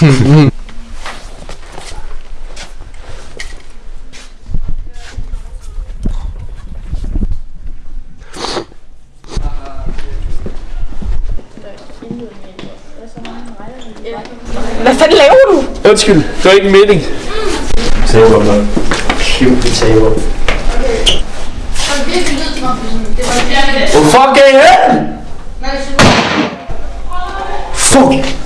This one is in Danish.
Hvad fanden laver du? Undskyld, det var ikke en mening. Taber mand. Kæmpe taber. Hvor fuck er I hen? Fuck!